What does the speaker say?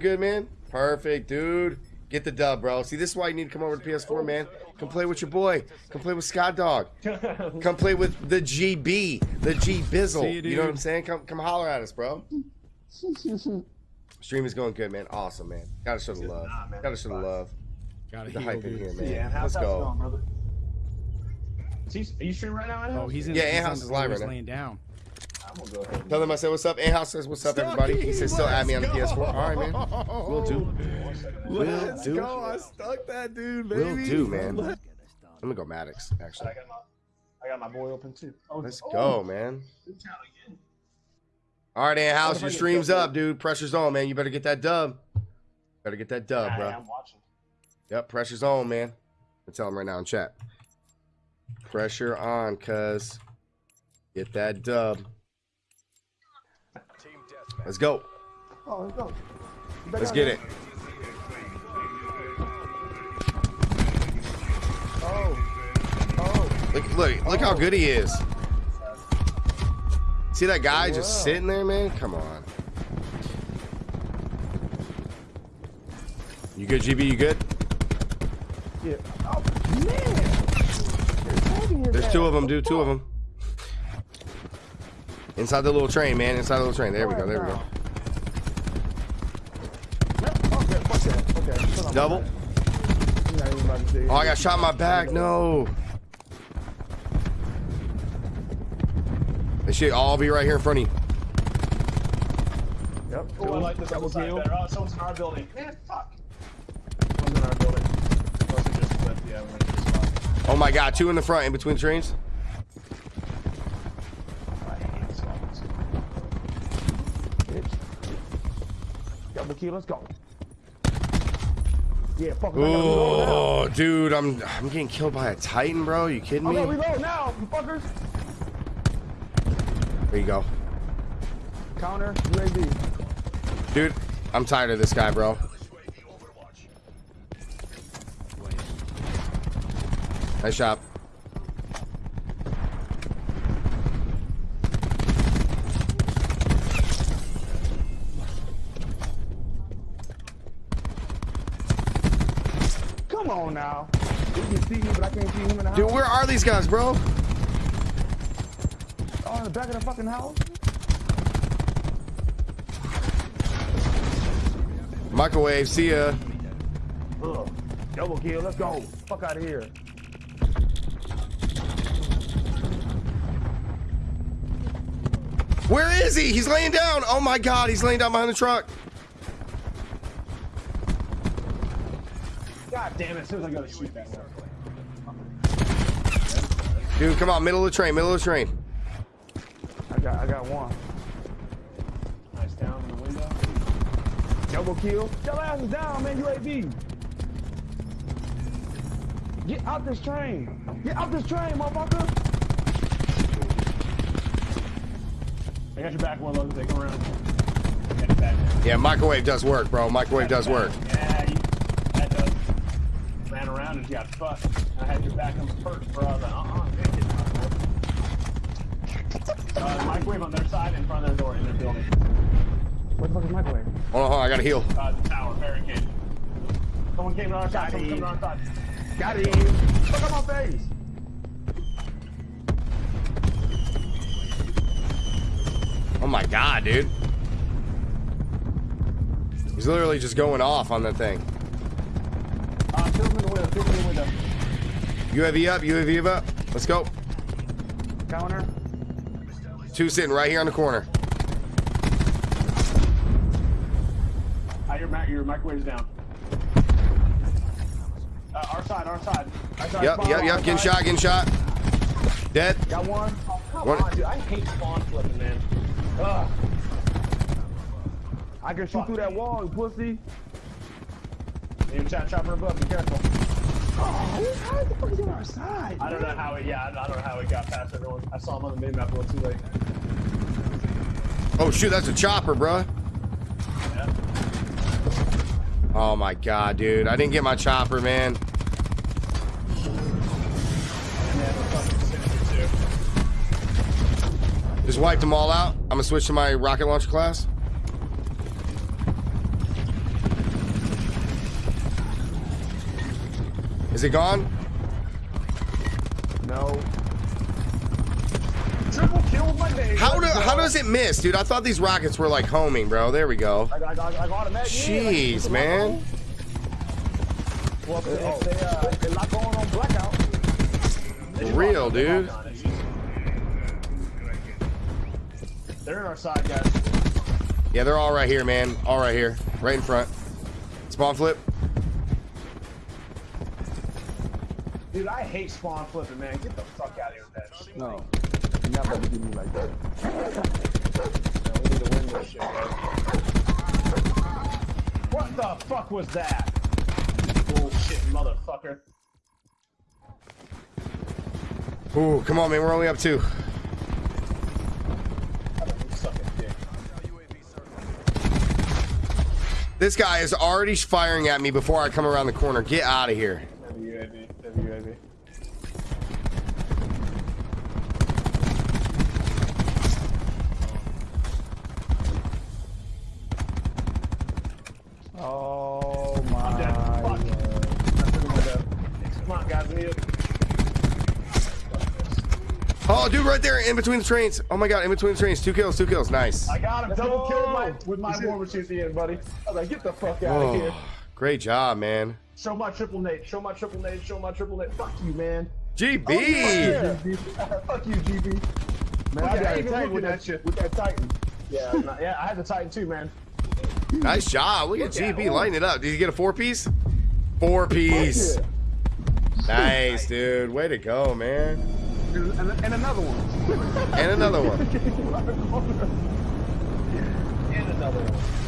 good, man? Perfect, dude. Get the dub, bro. See, this is why you need to come over to PS4, man. Come play with your boy. Come play with Scott Dog. Come play with the GB, the G Bizzle. You, you know what. I'm saying? Come, come holler at us, bro. Stream is going good, man. Awesome, man. Gotta show the love. Gotta show the love. Gotta The hype in here, man. Yeah, how's Let's go. going, brother? Is he, are you streaming right now? Oh, he's in. Yeah, he's Ant House is live he's right now. laying down. I'm gonna go ahead. Tell them I said what's up. Ant House says what's up, everybody. He says still add me on the PS4. All right, man. We'll do. Let's do. go. I stuck that dude, baby. We'll do, man. I'm gonna go Maddox, I actually. got my, I got my boy open too. Oh, Let's oh, go, oh. man. good count again. All right, Ant House, What if I your stream's up, dude. Pressure's on, man. You better get that dub. Better get that dub, Nah, bro. I'm watching. Yep, pressure's on, man. I tell him right now in chat. Pressure on, cuz. Get that dub. Let's go. Oh, let's go. Let's get it. Oh, oh. Look, look, look how good he is. See that guy just Wow. sitting there, man? Come on. You good, GB? You good? Yeah. Oh, man. There's two of them, dude. Two of them. Inside the little train, man. Inside the little train. There we go. There we go. Okay, fuck that. Okay. hold on. Double. I'm not even about to say Oh, I got shot in my back. No. This shit all be right here in front of you. Yep. Oh, I like this Double side better. Oh, someone's in our building. Man, fuck. Someone's in our building. Must have just flipped. Yeah, we're in this spot. Oh my god, two in the front, in between the trains. I hate this office. Bitch. Double kill, let's go. Yeah, fuck it. I gotta reload now. Oh, dude, I'm I'm getting killed by a Titan, bro. You kidding me? reload now, you fuckers. There you go, Counter, UAV. dude. I'm tired of this guy, bro. Nice shot. Come on now. You can see me, but I can't see him in the house. Dude, where are these guys, bro? Oh, in the back of the fucking house? Microwave, see ya. Ugh. Double kill, let's go. Fuck out of here. Where is he? He's laying down. Oh my god, he's laying down behind the truck. God damn it, as soon as I go to shoot that one. Dude, come on, middle of the train, middle of the train. I got I got one. Nice down in the window. Double kill. Your ass is down, man. UAV. Get out this train. Get out this train, motherfucker. I got your back, Warlock. Take him around. Get it back. Yeah, microwave does work, bro. Microwave does work. Yeah, you, that does. Ran and got fucked. I had your back on the perch, bro. I was like, uh-uh, man, get out, bro. Uh, microwave on their side in front of their door in their building. What the fuck is microwave? Hold on, hold on, I gotta heal. Uh, the tower, barricade. Someone came to our side, someone came to our side. Got it. Fuck out my face. Oh my god, dude. He's literally just going off on that thing. Kill him in the window, kill him in the window. UAV up, UAV up. Let's go. Counter. Two sitting right here on the corner. Uh, your, ma- your microwave's down. Uh, our side, our side. Our side Yep, yep, yep. Getting side. shot, getting shot. Dead. Got one. Oh, come One- on, dude. I hate spawn flipping, man. Ugh. I can shoot through that wall, you pussy. You chat chopper above, be careful. Oh, how the fuck is on our side? I don't know how it, yeah, I don't know how it got past everyone. I saw him on the mini-map a little too late. Oh shoot, that's a chopper, bruh. Yeah. Oh my god, dude. I didn't get my chopper, man. And they have a fucking Sinister, too. Just wiped them all out. I'm gonna switch to my rocket launcher class. Is it gone? No. Triple kill with my name. How do how does it miss, dude? I thought these rockets were like homing, bro. There we go. I got, I I got a mag. Jeez, man. Well, if they, if they, uh, if they lock on on blackout. For real, dude. They're in our side, guys. Yeah, they're all right here, man. All right here, right in front. Spawn flip. Dude, I hate spawn flipping, man. Get the fuck out of here with that shit. No. You're not about to do me like that. Man, we need to win this shit, bro. What the fuck was that? Bullshit, motherfucker. Ooh, come on, man. We're only up two. You suck a dick. This guy is already firing at me before I come around the corner. Get out of here. UAV, UAV. Oh my. I'm dead. Fuck. God. I'm pretty much dead. Come on, guys. We need to... Oh, dude, right there in between the trains. Oh my god, in between the trains. Two kills, two kills. Nice. I got him. Let's Double go. killed my, with my war machine at the end, buddy. I was like, get the fuck out of oh, here. Oh, great job, man. Show my triple nade. Show my triple nade. Show my triple nade. Fuck you, man. GB. Oh, yeah. Fuck you, GB. Man, Look I got even a tank with that, you. with that Titan. Yeah, nah, yeah. I had the Titan too, man. Nice job. Look at Look at GB him. lighting it up. Did you get a four piece? Four piece. Yeah. Nice, dude. Way to go, man. And, another one. and another one. and another one.